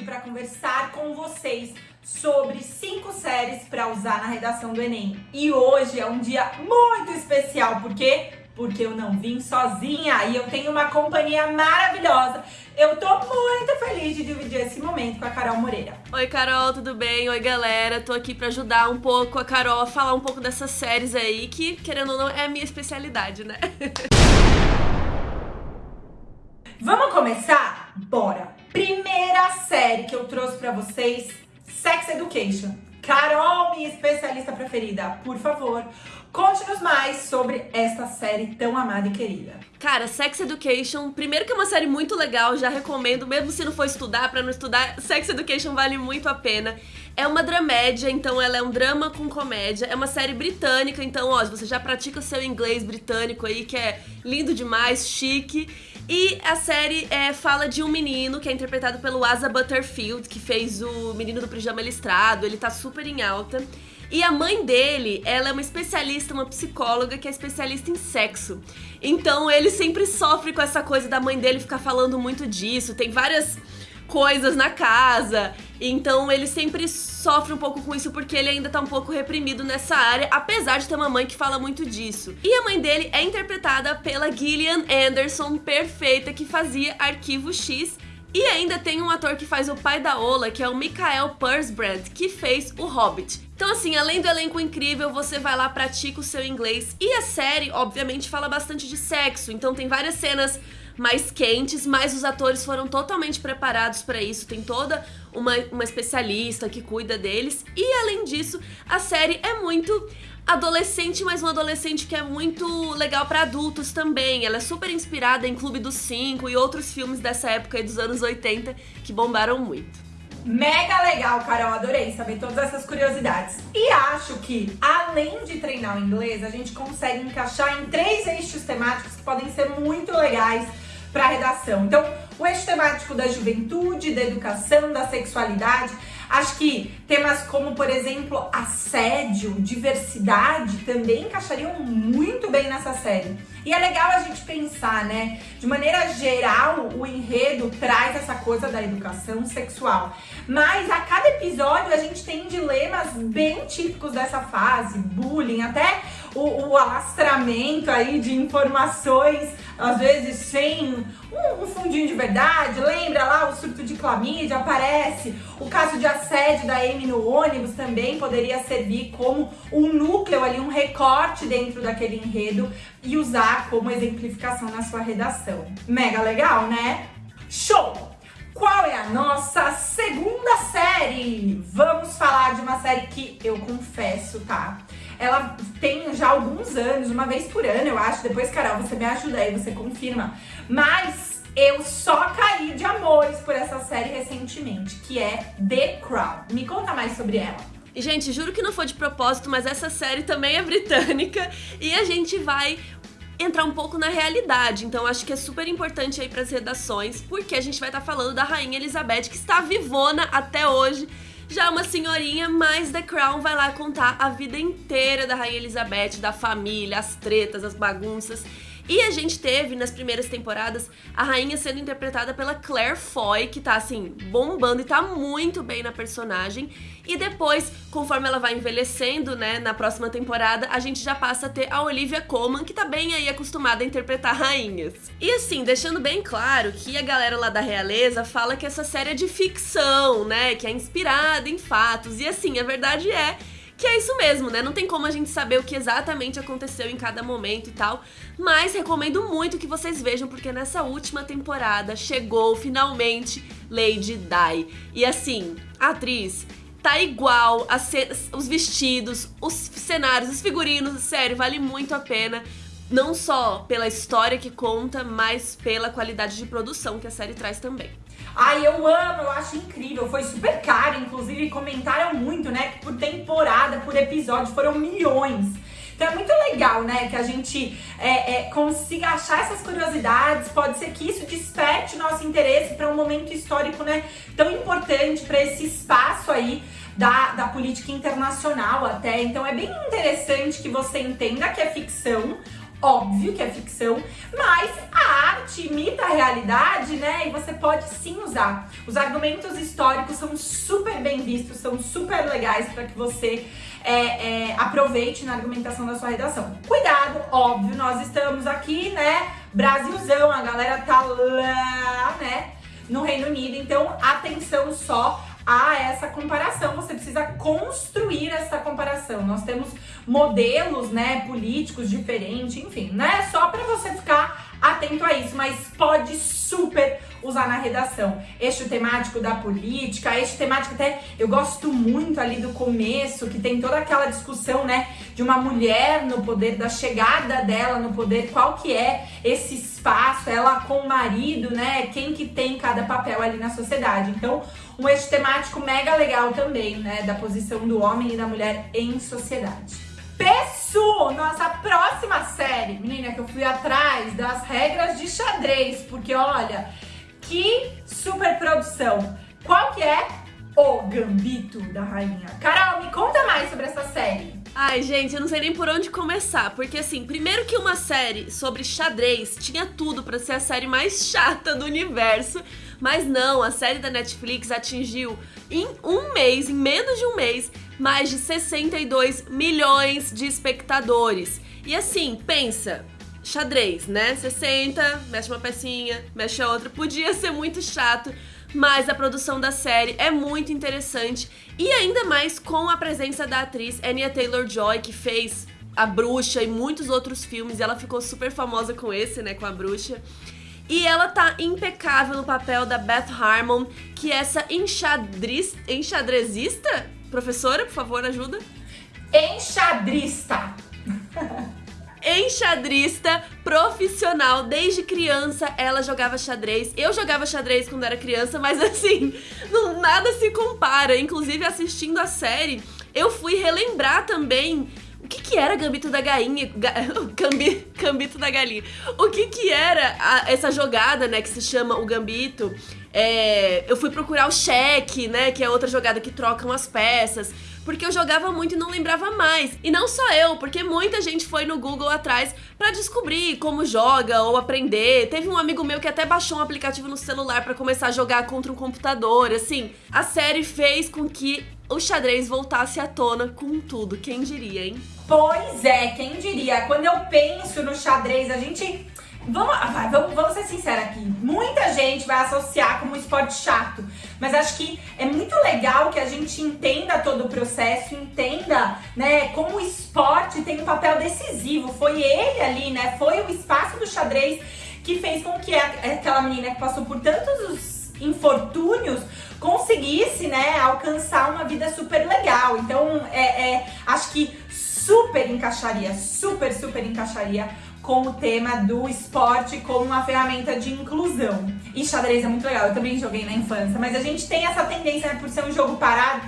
aqui para conversar com vocês sobre cinco séries para usar na redação do Enem. E hoje é um dia muito especial, por quê? Porque eu não vim sozinha e eu tenho uma companhia maravilhosa. Eu tô muito feliz de dividir esse momento com a Carol Moreira. Oi, Carol, tudo bem? Oi, galera. Tô aqui pra ajudar um pouco a Carol a falar um pouco dessas séries aí, que, querendo ou não, é a minha especialidade, né? Vamos começar? Bora! Série que eu trouxe pra vocês, Sex Education. Carol, minha especialista preferida, por favor, conte-nos mais sobre esta série tão amada e querida. Cara, Sex Education, primeiro que é uma série muito legal, já recomendo, mesmo se não for estudar, pra não estudar, Sex Education vale muito a pena. É uma dramédia, então ela é um drama com comédia. É uma série britânica, então, ó, você já pratica o seu inglês britânico aí, que é lindo demais, chique. E a série é, fala de um menino que é interpretado pelo Asa Butterfield, que fez o Menino do Pijama Listrado, ele tá super em alta. E a mãe dele, ela é uma especialista, uma psicóloga que é especialista em sexo. Então ele sempre sofre com essa coisa da mãe dele ficar falando muito disso. Tem várias coisas na casa. Então ele sempre sofre um pouco com isso porque ele ainda tá um pouco reprimido nessa área, apesar de ter uma mãe que fala muito disso. E a mãe dele é interpretada pela Gillian Anderson, perfeita, que fazia Arquivo X. E ainda tem um ator que faz o pai da Ola, que é o Michael Pursbrand, que fez o Hobbit. Então assim, além do elenco incrível, você vai lá, pratica o seu inglês. E a série, obviamente, fala bastante de sexo, então tem várias cenas mais quentes, mas os atores foram totalmente preparados para isso. Tem toda uma, uma especialista que cuida deles. E além disso, a série é muito adolescente, mas um adolescente que é muito legal para adultos também. Ela é super inspirada em Clube dos Cinco e outros filmes dessa época aí dos anos 80 que bombaram muito. Mega legal, Carol, adorei saber todas essas curiosidades. E acho que, além de treinar o inglês, a gente consegue encaixar em três eixos temáticos que podem ser muito legais para redação. Então, o eixo temático da juventude, da educação, da sexualidade. Acho que temas como, por exemplo, assédio, diversidade também encaixariam muito bem nessa série. E é legal a gente pensar, né? De maneira geral, o enredo traz essa coisa da educação sexual. Mas a cada episódio a gente tem dilemas bem típicos dessa fase, bullying, até o, o alastramento aí de informações, às vezes sem um, fundinho de verdade. Lembra lá o surto de clamídia? Aparece. O caso de assédio da Amy no ônibus também poderia servir como um núcleo ali, um recorte dentro daquele enredo e usar como exemplificação na sua redação. Mega legal, né? Show! Qual é a nossa segunda série? Vamos falar de uma série que eu confesso, tá? Ela tem já alguns anos, uma vez por ano, eu acho. Depois, Carol, você me ajuda aí, você confirma. Mas eu só caí de amores por essa série recentemente, que é The Crown. Me conta mais sobre ela. Gente, juro que não foi de propósito, mas essa série também é britânica e a gente vai entrar um pouco na realidade. Então acho que é super importante aí para as redações, porque a gente vai estar tá falando da rainha Elizabeth, que está vivona até hoje. Já uma senhorinha, mas The Crown vai lá contar a vida inteira da rainha Elizabeth, da família, as tretas, as bagunças. E a gente teve nas primeiras temporadas a rainha sendo interpretada pela Claire Foy, que tá assim, bombando e tá muito bem na personagem. E depois, conforme ela vai envelhecendo, né, na próxima temporada, a gente já passa a ter a Olivia Colman, que tá bem aí acostumada a interpretar rainhas. E assim, deixando bem claro que a galera lá da realeza fala que essa série é de ficção, né, que é inspirada em fatos. E assim, a verdade é que é isso mesmo, né? Não tem como a gente saber o que exatamente aconteceu em cada momento e tal, mas recomendo muito que vocês vejam porque nessa última temporada chegou finalmente Lady Di. E assim, a atriz tá igual, os vestidos, os cenários, os figurinos, sério, vale muito a pena. Não só pela história que conta, mas pela qualidade de produção que a série traz também. Ai, eu amo, eu acho incrível. Foi super caro, inclusive comentaram muito, né? Que por temporada, por episódio, foram milhões. Então é muito legal, né, que a gente é, é, consiga achar essas curiosidades. Pode ser que isso desperte o nosso interesse para um momento histórico, né, tão importante para esse espaço aí da, da política internacional até. Então é bem interessante que você entenda que é ficção, óbvio que é ficção, mas a arte imita a realidade, né? E você pode sim usar. Os argumentos históricos são super bem vistos, são super legais para que você é, é, aproveite na argumentação da sua redação. Cuidado, óbvio, nós estamos aqui, né? Brasilzão, a galera tá lá, né? No Reino Unido, então atenção só a essa comparação, você precisa construir essa comparação. Nós temos modelos, né, políticos diferentes, enfim, não é só para você ficar atento a isso, mas pode super usar na redação. Eixo temático da política, eixo temático até eu gosto muito ali do começo, que tem toda aquela discussão, né, de uma mulher no poder, da chegada dela no poder, qual que é esse espaço, ela com o marido, né, quem que tem cada papel ali na sociedade. Então, um eixo temático mega legal também, né, da posição do homem e da mulher em sociedade. Pessu, nossa próxima série. Menina, que eu fui atrás das regras de xadrez, porque olha, que super produção. Qual que é? O Gambito da Rainha. Carol, me conta mais sobre essa série. Ai, gente, eu não sei nem por onde começar, porque assim, primeiro que uma série sobre xadrez tinha tudo para ser a série mais chata do universo, mas não, a série da Netflix atingiu em um mês, em menos de um mês, mais de 62 milhões de espectadores. E assim, pensa, xadrez, né? Você senta, mexe uma pecinha, mexe a outra. Podia ser muito chato, mas a produção da série é muito interessante. E ainda mais com a presença da atriz Anya Taylor-Joy, que fez A Bruxa e muitos outros filmes. E ela ficou super famosa com esse, né? Com A Bruxa. E ela tá impecável no papel da Beth Harmon, que é essa enxadriz, enxadrezista Professora, por favor, ajuda. Enxadrista. enxadrista profissional. Desde criança ela jogava xadrez. Eu jogava xadrez quando era criança, mas assim, não, nada se compara. Inclusive, assistindo a série, eu fui relembrar também que, que era Gambito da Gainha. Ga, Gambito da Galinha. O que, que era a, essa jogada, né, que se chama o Gambito. É, eu fui procurar o cheque, né? Que é outra jogada que trocam as peças. Porque eu jogava muito e não lembrava mais. E não só eu, porque muita gente foi no Google atrás para descobrir como joga ou aprender. Teve um amigo meu que até baixou um aplicativo no celular para começar a jogar contra um computador. Assim, a série fez com que o xadrez voltasse à tona com tudo. Quem diria, hein? Pois é, quem diria? Quando eu penso no xadrez, a gente Vamos, ah, vamos, vamos ser sinceros aqui. Muita gente vai associar como um esporte chato, mas acho que é muito legal que a gente entenda todo o processo, entenda, né, como o esporte tem um papel decisivo. Foi ele ali, né? Foi o espaço do xadrez que fez com que aquela menina que passou por tantos os infortúnios conseguisse, né, alcançar uma vida super legal. Então, é, é acho que super encaixaria, super, super encaixaria com o tema do esporte como uma ferramenta de inclusão. E xadrez é muito legal, eu também joguei na infância, mas a gente tem essa tendência, né, por ser um jogo parado.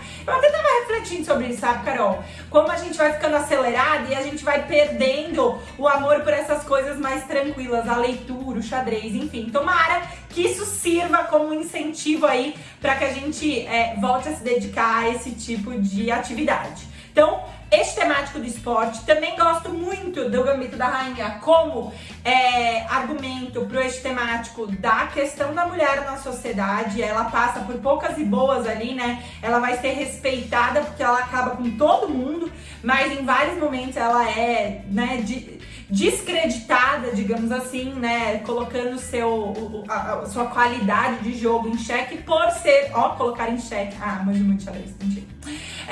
Sobre isso, sabe, Carol? Como a gente vai ficando acelerado e a gente vai perdendo o amor por essas coisas mais tranquilas, a leitura, o xadrez, enfim. Tomara que isso sirva como incentivo aí para que a gente é, volte a se dedicar a esse tipo de atividade. Então, esse temático do esporte, também gosto muito do Gambito da Rainha como é, argumento pro eixo temático da questão da mulher na sociedade. Ela passa por poucas e boas ali, né? Ela vai ser respeitada porque ela acaba com todo mundo, mas em vários momentos ela é, né, de, descreditada, digamos assim, né? Colocando seu, a, a, sua qualidade de jogo em xeque por ser. Ó, colocar em xeque. Ah, mas muito xadrez, mentira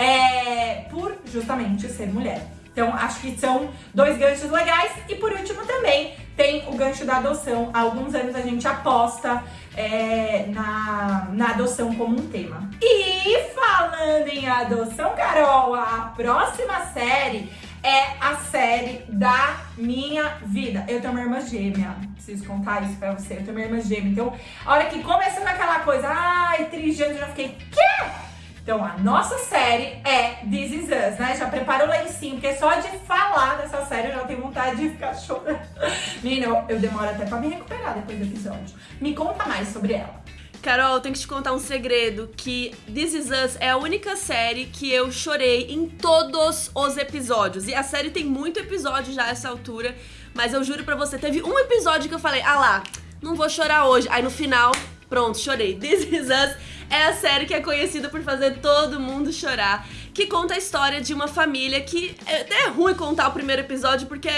é, por justamente ser mulher. Então, acho que são dois ganchos legais. E por último também tem o gancho da adoção. Há alguns anos a gente aposta é, na, na adoção como um tema. E falando em adoção, Carol, a próxima série é a série da minha vida. Eu tenho uma irmã gêmea. Preciso contar isso pra você. Eu tenho uma irmã gêmea. Então, a hora que começou aquela coisa, ai, trigêmeo, eu já fiquei, quê? Então, a nossa série é This Is Us, né? Já prepara o lencinho, porque só de falar dessa série eu já tenho vontade de ficar chorando. Menina, eu, eu demoro até pra me recuperar depois do episódio. Me conta mais sobre ela. Carol, tenho que te contar um segredo, que This Is Us é a única série que eu chorei em todos os episódios. E a série tem muito episódio já a essa altura, mas eu juro pra você, teve um episódio que eu falei, ah lá, não vou chorar hoje. Aí no final, pronto, chorei. This Is Us é a série que é conhecida por fazer todo mundo chorar que conta a história de uma família que é até ruim contar o primeiro episódio, porque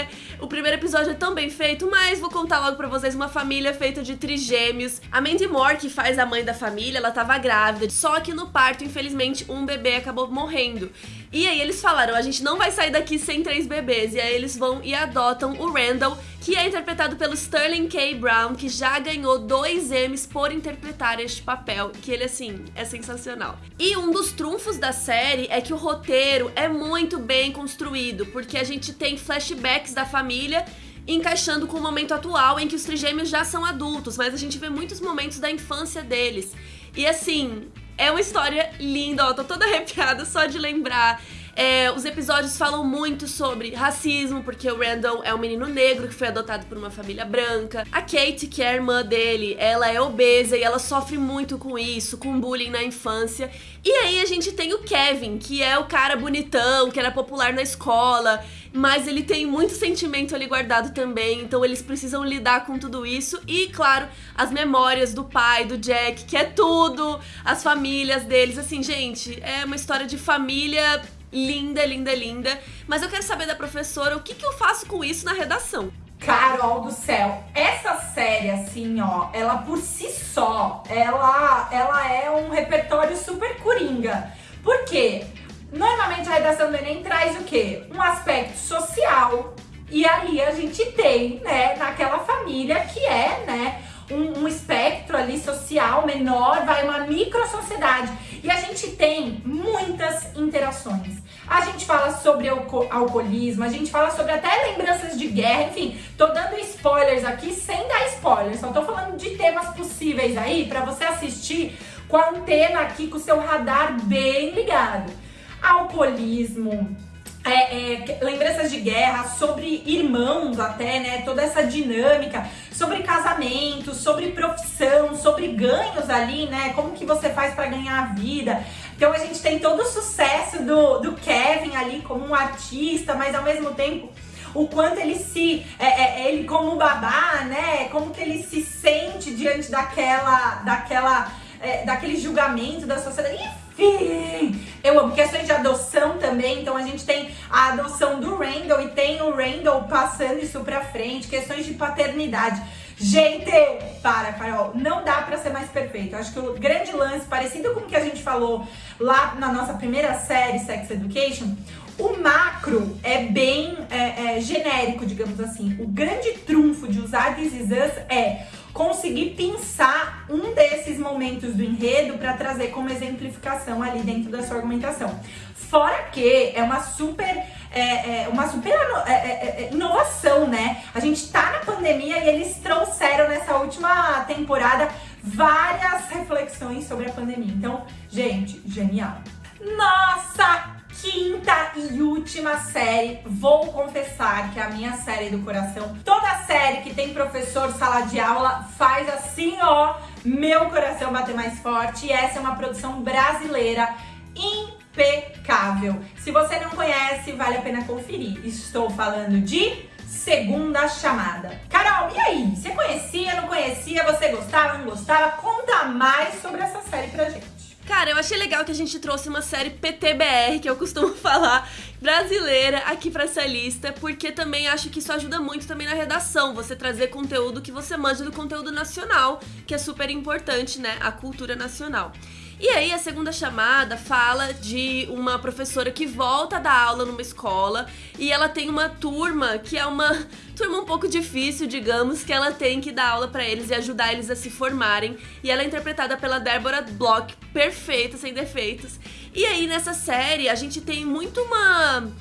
o primeiro episódio é tão bem feito, mas vou contar logo pra vocês uma família feita de trigêmeos. A Mandy Moore, que faz a mãe da família, ela tava grávida, só que no parto, infelizmente, um bebê acabou morrendo. E aí eles falaram, a gente não vai sair daqui sem três bebês. E aí eles vão e adotam o Randall, que é interpretado pelo Sterling K. Brown, que já ganhou dois Emmys por interpretar este papel, que ele, assim, é sensacional. E um dos trunfos da série é que o roteiro é muito bem construído, porque a gente tem flashbacks da família encaixando com o momento atual em que os trigêmeos já são adultos, mas a gente vê muitos momentos da infância deles. E assim, é uma história linda, ó, tô toda arrepiada só de lembrar. É, os episódios falam muito sobre racismo, porque o Randall é um menino negro que foi adotado por uma família branca. A Kate, que é a irmã dele, ela é obesa e ela sofre muito com isso, com bullying na infância. E aí a gente tem o Kevin, que é o cara bonitão, que era popular na escola, mas ele tem muito sentimento ali guardado também, então eles precisam lidar com tudo isso. E, claro, as memórias do pai, do Jack, que é tudo, as famílias deles. Assim, gente, é uma história de família linda, linda, linda. Mas eu quero saber da professora o que, que eu faço com isso na redação. Carol do céu, essa série, assim, ó, ela por si só, ela, ela é um repertório super coringa. Por quê? Normalmente a redação do Enem traz o quê? Um aspecto social. E ali a gente tem, né, naquela família que é, né, um, um espectro ali social menor, vai uma micro sociedade. E a gente tem muitas interações. A gente fala sobre alco alcoolismo, a gente fala sobre até lembranças de guerra, enfim, tô dando spoilers aqui sem dar spoilers, só tô falando de temas possíveis aí para você assistir com a antena aqui, com o seu radar bem ligado. Alcoolismo, é, é, lembranças de guerra, sobre irmãos até, né? Toda essa dinâmica, sobre casamento, sobre profissão, sobre ganhos ali, né? Como que você faz para ganhar a vida. Então a gente tem todo o sucesso do, do Kevin ali como um artista, mas ao mesmo tempo o quanto ele se, é, é, ele como babá, né? Como que ele se sente diante daquela, daquela, é, daquele julgamento da sociedade. Enfim, eu amo questões de adoção também, então a gente tem a adoção do Randall e tem o Randall passando isso pra frente, questões de paternidade. Gente, para, Carol, não dá pra ser mais perfeito. Eu acho que o grande lance, parecido com o que a gente falou lá na nossa primeira série, Sex Education, o macro é bem é, é, genérico, digamos assim. O grande trunfo de usar This Is Us é conseguir pensar um momentos do enredo para trazer como exemplificação ali dentro da sua argumentação. Fora que é uma super, é, é uma super é, é, é, inovação, né? A gente tá na pandemia e eles trouxeram nessa última temporada várias reflexões sobre a pandemia. Então, gente, genial. Nossa, quinta e última série, vou confessar que a minha série do coração. Toda série que tem professor sala de aula faz assim, ó, meu coração bater mais forte. E essa é uma produção brasileira impecável. Se você não conhece, vale a pena conferir. Estou falando de Segunda Chamada. Carol, e aí? Você conhecia, não conhecia? Você gostava, não gostava? Conta mais sobre essa série pra gente. Cara, eu achei legal que a gente trouxe uma série PTBR, que eu costumo falar, brasileira, aqui pra essa lista, porque também acho que isso ajuda muito também na redação, você trazer conteúdo que você manja do conteúdo nacional, que é super importante, né, a cultura nacional. E aí a segunda chamada fala de uma professora que volta a dar aula numa escola e ela tem uma turma que é uma turma um pouco difícil, digamos, que ela tem que dar aula para eles e ajudar eles a se formarem. E ela é interpretada pela Débora Bloch, perfeita, sem defeitos. E aí nessa série a gente tem muito uma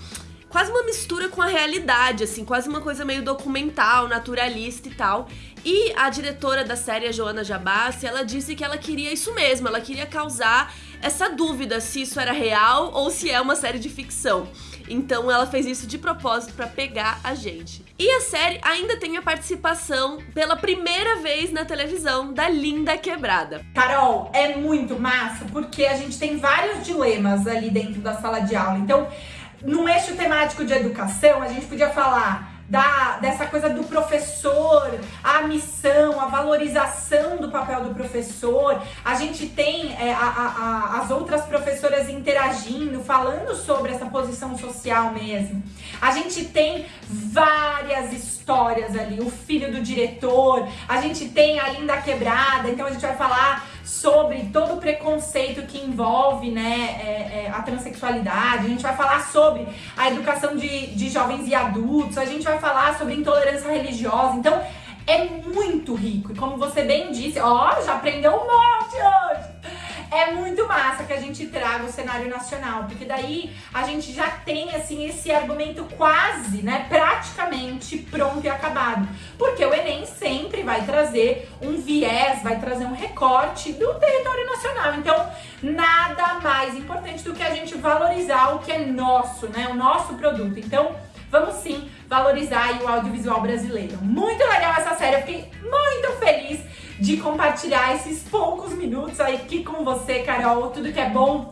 quase uma mistura com a realidade, assim, quase uma coisa meio documental, naturalista e tal. E a diretora da série, a Joana Jabassi, ela disse que ela queria isso mesmo, ela queria causar essa dúvida se isso era real ou se é uma série de ficção. Então ela fez isso de propósito para pegar a gente. E a série ainda tem a participação pela primeira vez na televisão da Linda Quebrada. Carol, é muito massa porque a gente tem vários dilemas ali dentro da sala de aula. Então, no eixo temático de educação, a gente podia falar da, dessa coisa do professor, a missão, a valorização do papel do professor. A gente tem é, a, a, a, as outras professoras interagindo, falando sobre essa posição social mesmo. A gente tem várias histórias ali, o filho do diretor, a gente tem a Linda Quebrada, então a gente vai falar sobre todo o preconceito que envolve né, é, é, a transexualidade, a gente vai falar sobre a educação de, de jovens e adultos, a gente vai falar sobre intolerância religiosa, então é muito rico. E como você bem disse, ó, já aprendeu um monte hoje! É muito massa que a gente traga o cenário nacional, porque daí a gente já tem assim esse argumento quase, né, praticamente pronto e acabado. Porque o Enem sempre vai trazer um viés, vai trazer um recorte do território nacional. Então, nada mais importante do que a gente valorizar o que é nosso, né, o nosso produto. Então, vamos sim valorizar o audiovisual brasileiro. Muito legal essa série, eu fiquei muito feliz de compartilhar esses poucos minutos aqui com você, Carol. Tudo que é bom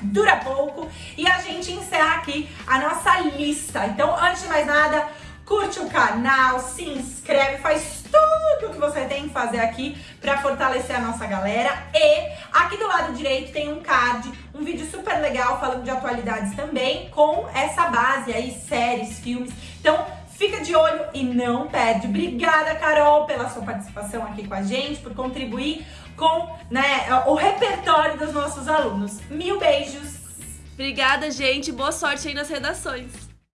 dura pouco. E a gente encerra aqui a nossa lista. Então, antes de mais nada, curte o canal, se inscreve, faz tudo o que você tem que fazer aqui para fortalecer a nossa galera. E aqui do lado direito tem um card, um vídeo super legal falando de atualidades também, com essa base aí, séries, filmes. Então, Fica de olho e não perde. Obrigada, Carol, pela sua participação aqui com a gente, por contribuir com né, o repertório dos nossos alunos. Mil beijos! Obrigada, gente. Boa sorte aí nas redações.